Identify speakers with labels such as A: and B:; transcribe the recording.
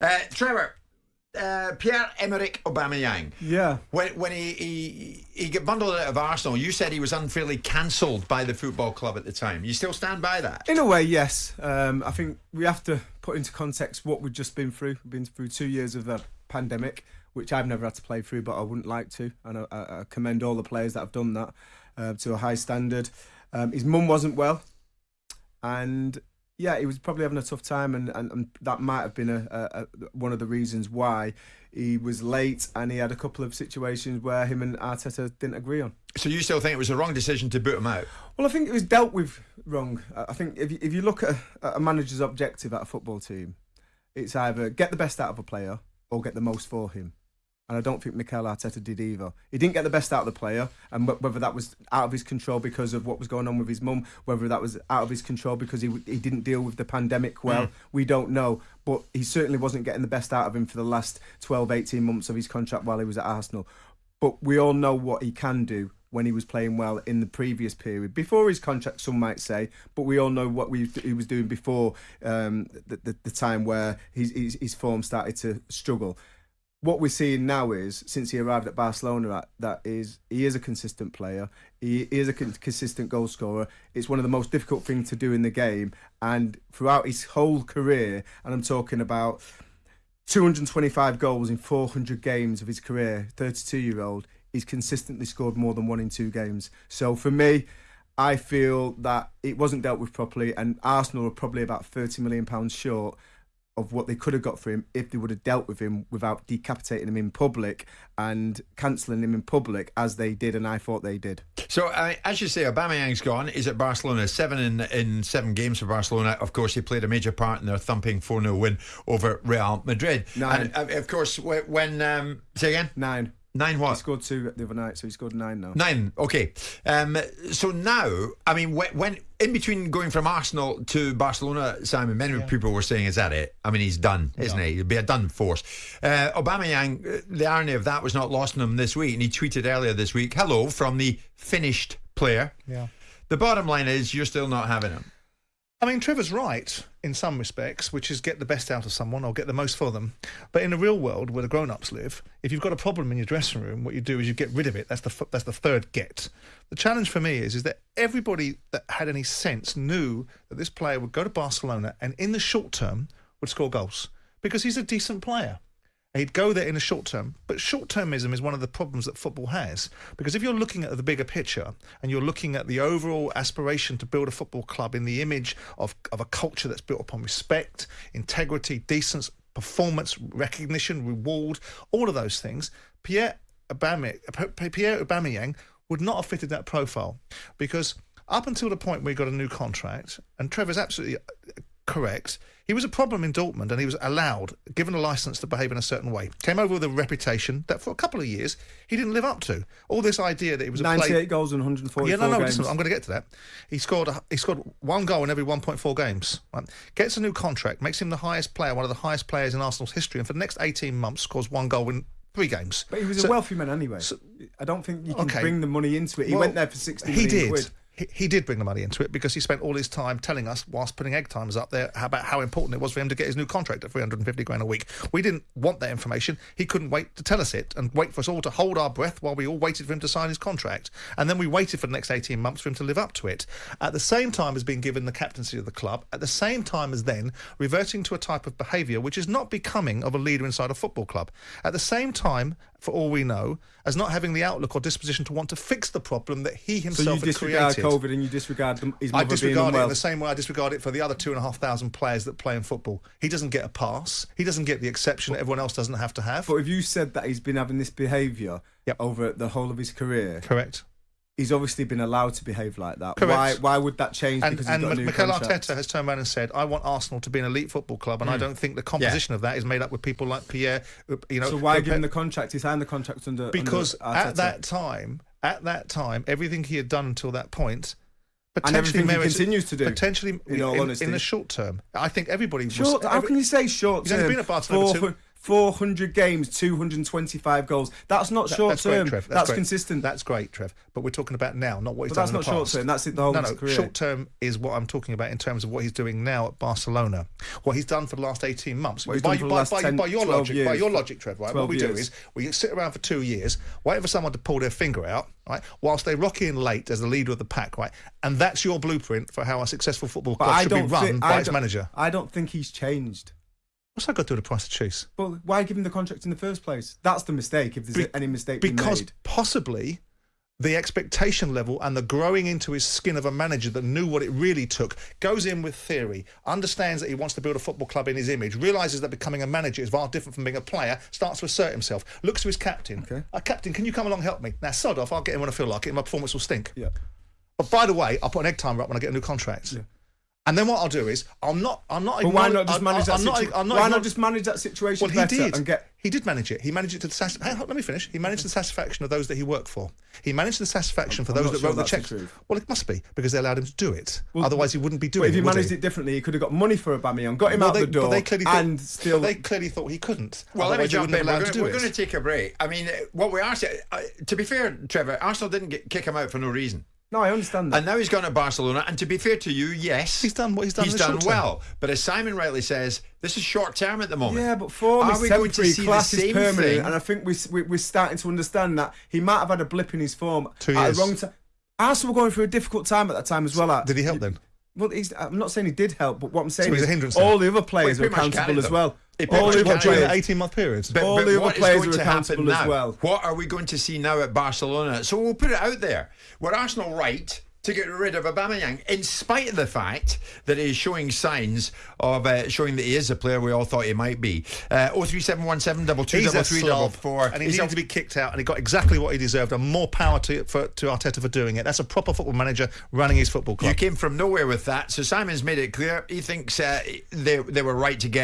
A: Uh, Trevor, uh, Pierre Emerick Aubameyang.
B: Yeah.
A: When when he, he he got bundled out of Arsenal, you said he was unfairly cancelled by the football club at the time. You still stand by that?
B: In a way, yes. Um, I think we have to put into context what we've just been through. We've been through two years of a pandemic, which I've never had to play through, but I wouldn't like to. And I, I, I commend all the players that have done that uh, to a high standard. Um, his mum wasn't well, and yeah, he was probably having a tough time, and, and, and that might have been a, a, a, one of the reasons why he was late, and he had a couple of situations where him and Arteta didn't agree on.
A: So you still think it was the wrong decision to boot him out?
B: Well, I think it was dealt with wrong. I think if you, if you look at a, a manager's objective at a football team, it's either get the best out of a player or get the most for him and I don't think Mikel Arteta did either. He didn't get the best out of the player, and whether that was out of his control because of what was going on with his mum, whether that was out of his control because he he didn't deal with the pandemic well, mm. we don't know. But he certainly wasn't getting the best out of him for the last 12, 18 months of his contract while he was at Arsenal. But we all know what he can do when he was playing well in the previous period before his contract some might say but we all know what we, he was doing before um, the, the, the, time where his, his, his form started to struggle what we're seeing now is since he arrived at Barcelona, that is he is a consistent player. He is a consistent goal scorer. It's one of the most difficult things to do in the game, and throughout his whole career, and I'm talking about 225 goals in 400 games of his career. 32 year old, he's consistently scored more than one in two games. So for me. I feel that it wasn't dealt with properly, and Arsenal are probably about thirty million pounds short of what they could have got for him if they would have dealt with him without decapitating him in public and cancelling him in public as they did and I thought they did.
A: So uh, as you say, Aubameyang's gone. He's at Barcelona, seven in in seven games for Barcelona. Of course, he played a major part in their thumping 4-0 win over Real Madrid.
B: Nine.
A: And uh, of course, when um, say again,
B: nine.
A: Nine what?
B: He scored two the other night, so he scored nine now.
A: Nine, okay. Um, so now, I mean, when, when, in between going from Arsenal to Barcelona, Simon, many yeah. people were saying, "Is that it?" I mean, he's done, isn't yeah. he? He'll be a done force. Uh, Aubameyang, uh, the irony of that was not lost on him this week, and he tweeted earlier this week, "Hello from the finished player."
C: Yeah.
A: The bottom line is, you're still not having him.
C: I mean, Trevor's right in some respects, which is get the best out of someone or get the most for them. But in the real world, where the grown-ups live, if you've got a problem in your dressing room, what you do is you get rid of it. That's the that's the third get. The challenge for me is is that everybody that had any sense knew that this player would go to Barcelona and in the short term would score goals because he's a decent player. He'd go there in the short term. But short termism is one of the problems that football has. Because if you're looking at the bigger picture and you're looking at the overall aspiration to build a football club in the image of, of a culture that's built upon respect, integrity, decency, performance, recognition, reward, all of those things, Pierre Aubameyang, Pierre Aubameyang would not have fitted that profile. Because up until the point we got a new contract, and Trevor's absolutely correct. He was a problem in Dortmund and he was allowed, given a license to behave in a certain way. Came over with a reputation that for a couple of years he didn't live up to. All this idea that he was
B: 98
C: play...
B: goals in 144
C: Yeah, no, no, listen, I'm going to get to that. He scored a, he scored one goal in every 1.4 games. Right? Gets a new contract, makes him the highest player, one of the highest players in Arsenal's history, and for the next 18 months scores one goal in three games.
B: But he was so, a wealthy man anyway. So, I don't think you can okay. bring the money into it. He well, went there for 60
C: he
B: did.
C: Quid he, did bring the money into it because he spent all his time telling us, whilst putting egg timers up there, about how important it was for him to get his new contract at 350 grand a week. We didn't want that information. He couldn't wait to tell us it and wait for us all to hold our breath while we all waited for him to sign his contract. And then we waited for the next 18 months for him to live up to it. At the same time as being given the captaincy of the club, at the same time as then reverting to a type of behaviour which is not becoming of a leader inside a football club. At the same time, for all we know, as not having the outlook or disposition to want to fix the problem that he himself
B: so you
C: disregard
B: COVID and you disregard his
C: I
B: disregard
C: it in the same way I disregard it for the other two and a half thousand players that play in football. He doesn't get a pass. He doesn't get the exception that everyone else doesn't have to have.
B: But if you said that he's been having this behaviour
C: yep.
B: over the whole of his career,
C: correct
B: he's obviously been allowed to behave like that.
C: Correct.
B: Why why would that change?
C: And,
B: because
C: and
B: he's got
C: Mikel
B: Arteta
C: has turned around and said, "I want Arsenal to be an elite football club, and mm. I hmm. don't think the composition yeah. of that is made up with people like Pierre." You know,
B: so why give him the contract? He signed the contract under
C: because
B: under
C: at that time, at that time, everything he had done until that point
B: potentially and everything he continues to do
C: potentially
B: in,
C: in, in the short term. I think everybody
B: short.
C: Was,
B: how can you say short
C: term? He's only been at Barcelona
B: 400 games, 225 goals. That's not
C: That-
B: short
C: that's great,
B: term.
C: Trev.
B: That's,
C: great.
B: consistent.
C: That's great, Trev. But we're talking about now, not what he's
B: But
C: done
B: that's not short term. That's it the whole
C: no, no.
B: career.
C: Short term is what I'm talking about in terms of what he's doing now at Barcelona. What he's done for the last 18 months. By,
B: done for the
C: by,
B: last
C: by,
B: 10,
C: by your
B: 12
C: logic, by your logic, Trev. Right. What
B: 12
C: we do is we sit around for two years, wait for someone to pull their finger out, right, whilst they rock in late as the leader of the pack, right, and that's your blueprint for how a successful football club should be run by
B: I
C: its manager.
B: I don't think he's changed.
C: What's that got to do with the price of cheese?
B: But why give him the contract in the first place? That's the mistake. If there's
C: Be-
B: any mistake
C: because
B: made.
C: possibly the expectation level and the growing into his skin of a manager that knew what it really took goes in with theory understands that he wants to build a football club in his image realizes that becoming a manager is far different from being a player starts to assert himself looks to his captain
B: Okay.
C: uh, captain can you come along and help me now sod off I'll get him when I feel like it my performance will stink
B: Yeah.
C: but by the way I'll put an egg timer up when I get a new contract and then what I'll do is I'm not I'm not
B: But why not just
C: I'm-
B: manage that
C: I'm not-
B: situation?
C: I'm not
B: Why not just manage that situation
C: well, he did.
B: and get
C: He did manage it. He managed it to the satisfaction. hang on, Let me finish. He managed the satisfaction of those that he worked for. He managed the satisfaction for
B: I'm
C: those that
B: sure
C: wrote the
B: that's the
C: checks. well, it must be because they allowed him to do it.
B: Well,
C: Otherwise, he wouldn't be doing
B: But if he
C: it.
B: managed
C: he?
B: it differently, he could have got money for Aubameyang, got him
C: Well,
B: out
C: they,
B: the door,
C: they clearly thought,
B: and still.
C: they clearly thought he couldn't.
A: Well, let me jump in. We're
C: allowed to
A: going,
C: do
A: we're
C: it.
A: going to take a break. I mean, what we are saying, uh, to be fair, Trevor, Arsenal didn't get, kick him out for no reason.
B: No, I understand that.
A: And now he's gone to Barcelona. And to be fair to you, yes,
C: He's done what he's done
A: He's
C: in the
A: done
C: short term.
A: well. But as Simon rightly says, this is short term at the moment.
B: yeah, but form
A: Are
B: is
A: we going to
B: temporary,
A: see the
B: class is
A: same
B: permanent,
A: thing?
B: and I think we, we, we're starting to understand that he might have had a blip in his form
C: Two
B: at
C: years.
B: the wrong time. Arsenal were going through a difficult time at that time as well. At,
C: Did he help then?
B: Well, he's, I'm not saying he did help, but what I'm saying
C: he's
B: is
C: a hindrance then?
B: all the other players
A: Well,
B: are
A: he pretty much
B: accountable as well. All the other
A: carried
C: During
A: them.
C: the
B: players.
C: 18 month period.
A: But,
B: All
A: but
B: the other players
A: going
B: are accountable as well.
A: What are we going to see now at Barcelona? So we'll put it out there. Were Arsenal right to get rid of Aubameyang, in spite of the fact that he is showing signs of uh, showing that he is a player we all thought he might be? Uh, 03717 double two
C: He's a
A: three double
C: slob,
A: four.
C: and he
A: He's
C: needed
A: a-
C: to be kicked out, and he got exactly what he deserved, and more power to for, to Arteta for doing it. That's a proper football manager running his football club.
A: You came from nowhere with that. So Simon's made it clear he thinks uh, they they were right to get